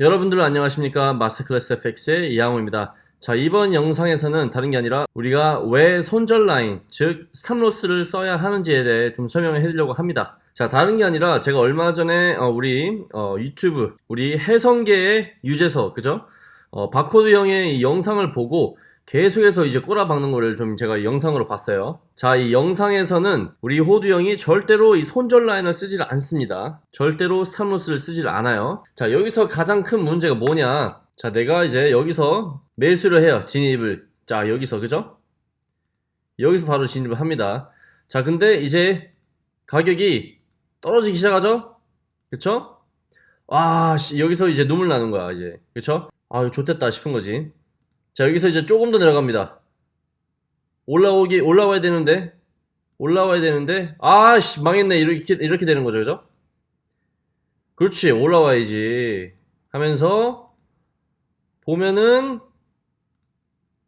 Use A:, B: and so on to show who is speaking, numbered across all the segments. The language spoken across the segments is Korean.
A: 여러분들 안녕하십니까? 마스터클래스 FX의 이양호입니다. 자 이번 영상에서는 다른 게 아니라 우리가 왜 손절 라인 즉 stop loss를 써야 하는지에 대해 좀 설명을 해드리려고 합니다. 자 다른 게 아니라 제가 얼마 전에 어, 우리 어, 유튜브 우리 해선계의 유재석 그죠? 어, 바코드 형의 이 영상을 보고 계속해서 이제 꼬라박는 거를 좀 제가 영상으로 봤어요. 자, 이 영상에서는 우리 호두 형이 절대로 이 손절 라인을 쓰질 않습니다. 절대로 stop loss를 쓰질 않아요. 자, 여기서 가장 큰 문제가 뭐냐? 자, 내가 이제 여기서 매수를 해요. 진입을. 자, 여기서, 그죠? 여기서 바로 진입을 합니다. 자, 근데 이제 가격이 떨어지기 시작하죠? 그쵸? 와, 씨, 여기서 이제 눈물 나는 거야, 이제. 그쵸? 아, 좋됐다 싶은 거지. 자 여기서 이제 조금 더 내려갑니다. 올라오기 올라와야 되는데 올라와야 되는데 아씨 망했네. 이렇게 이렇게 되는 거죠 그죠? 그렇지 올라와야지. 하면서 보면은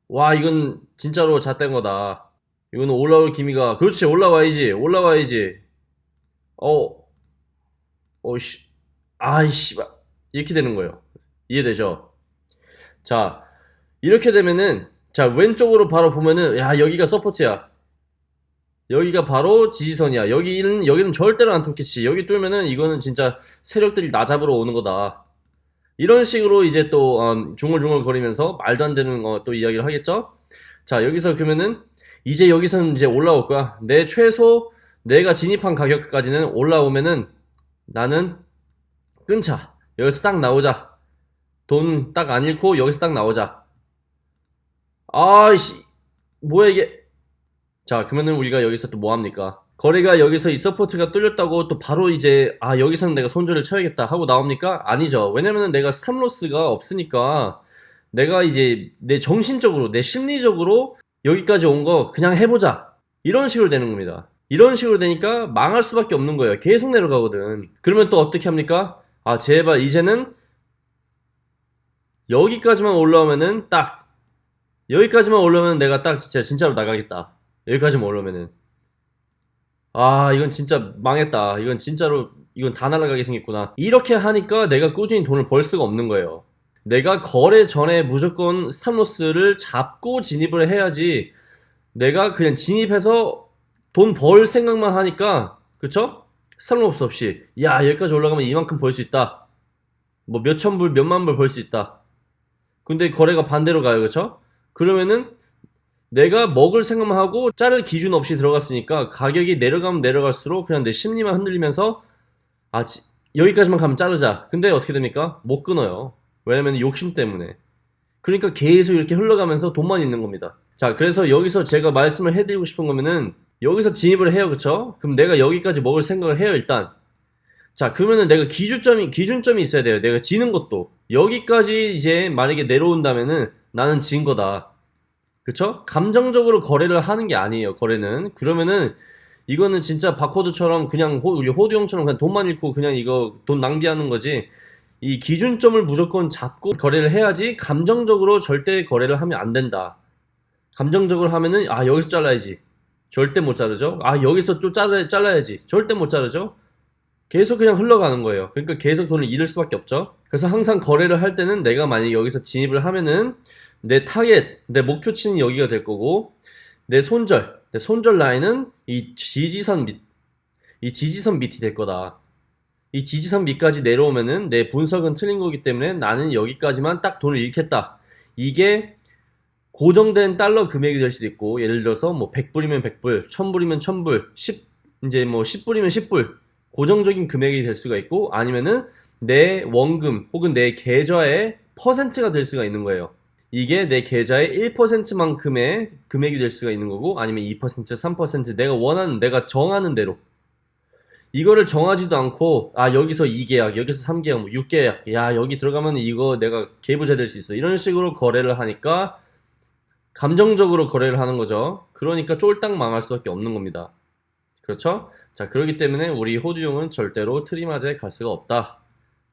A: 와 이건 진짜로 잣된 거다. 이거는 올라올 기미가. 그렇지 올라와야지 올라와야지. 어 어씨 아이씨 이렇게 되는 거예요. 이해되죠? 자 이렇게 되면은 자 왼쪽으로 바로 보면은 야 여기가 서포트야. 여기가 바로 지지선이야. 여기는 여기는 절대로 안 뚫겠지. 여기 뚫면은 이거는 진짜 세력들이 나 잡으러 오는 거다. 이런 식으로 이제 또 음, 중얼중얼 거리면서 말도 안 되는 어, 또 이야기를 하겠죠? 자 여기서 그러면은 이제 여기서는 이제 올라올 거야. 내 최소 내가 진입한 가격까지는 올라오면은 나는 끊자. 여기서 딱 나오자. 돈 딱 안 잃고 여기서 딱 나오자 아이씨 뭐야 이게? 자 그러면은 우리가 여기서 또 뭐합니까? 거래가 여기서 이 support가 뚫렸다고 또 바로 이제 아 여기서는 내가 손절을 쳐야겠다 하고 나옵니까? 아니죠. 왜냐면은 내가 stop loss가 없으니까 내가 이제 내 정신적으로 내 심리적으로 여기까지 온 거 그냥 해보자. 이런 식으로 되는 겁니다. 이런 식으로 되니까 망할 수밖에 없는 거예요. 계속 내려가거든. 그러면 또 어떻게 합니까? 아 제발 이제는 여기까지만 올라오면은 딱 여기까지만 올라오면 내가 딱 진짜 진짜로 나가겠다. 여기까지만 올라오면은 아 이건 진짜 망했다. 이건 진짜로 이건 다 날아가게 생겼구나. 이렇게 하니까 내가 꾸준히 돈을 벌 수가 없는 거예요. 내가 거래 전에 무조건 stop loss를 잡고 진입을 해야지 내가 그냥 진입해서 돈 벌 생각만 하니까 그쵸? stop loss 없이 야 여기까지 올라가면 이만큼 벌 수 있다. 뭐 몇천 불 몇만 불 벌 수 있다. 근데 거래가 반대로 가요 그쵸? 그러면은 내가 먹을 생각만 하고 자를 기준 없이 들어갔으니까 가격이 내려가면 내려갈수록 그냥 내 심리만 흔들리면서 아 지, 여기까지만 가면 자르자. 근데 어떻게 됩니까? 못 끊어요. 왜냐면 욕심 때문에. 그러니까 계속 이렇게 흘러가면서 돈만 있는 겁니다. 자 그래서 여기서 제가 말씀을 해드리고 싶은 거면은 여기서 진입을 해요. 그쵸? 그럼 내가 여기까지 먹을 생각을 해요 일단. 자 그러면은 내가 기준점이 기준점이 있어야 돼요. 내가 지는 것도. 여기까지 이제 만약에 내려온다면은 나는 진 거다. 그쵸? 감정적으로 거래를 하는 게 아니에요, 거래는. 그러면은, 이거는 진짜 바코드처럼 그냥 호, 우리 호두 형처럼 그냥 돈만 잃고 그냥 이거 돈 낭비하는 거지. 이 기준점을 무조건 잡고 거래를 해야지 감정적으로 절대 거래를 하면 안 된다. 감정적으로 하면은, 아, 여기서 잘라야지. 절대 못 자르죠? 아, 여기서 또 잘라, 잘라야지. 절대 못 자르죠? 계속 그냥 흘러가는 거예요. 그러니까 계속 돈을 잃을 수밖에 없죠. 그래서 항상 거래를 할 때는 내가 만약에 여기서 진입을 하면은 내 타겟, 내 목표치는 여기가 될 거고 내 손절, 내 손절 라인은 이 지지선 밑, 이 지지선 밑이 될 거다. 이 지지선 밑까지 내려오면은 내 분석은 틀린 거기 때문에 나는 여기까지만 딱 돈을 잃겠다. 이게 고정된 달러 금액이 될 수도 있고 예를 들어서 뭐 100불이면 100불, 1000불이면 1000불, 10 이제 뭐 10불이면 10불 고정적인 금액이 될 수가 있고 아니면은 내 원금 혹은 내 계좌의 퍼센트가 될 수가 있는 거예요. 이게 내 계좌의 1%만큼의 금액이 될 수가 있는 거고 아니면 2% 3% 내가 원하는 내가 정하는 대로. 이거를 정하지도 않고 아 여기서 2계약 여기서 3계약 뭐 6계약 야 여기 들어가면 이거 내가 개부자 될 수 있어. 이런 식으로 거래를 하니까 감정적으로 거래를 하는 거죠. 그러니까 쫄딱 망할 수밖에 없는 겁니다 그렇죠? 자 그렇기 때문에 우리 호두용은 절대로 트리마저에 갈 수가 없다.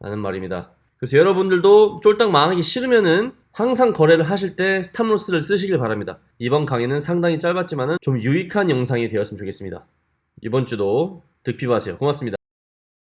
A: 라는 말입니다. 그래서 여러분들도 쫄딱 망하기 싫으면은 항상 거래를 하실 때 스탑로스를 쓰시길 바랍니다. 이번 강의는 상당히 짧았지만 좀 유익한 영상이 되었으면 좋겠습니다. 이번 주도 득피하세요. 고맙습니다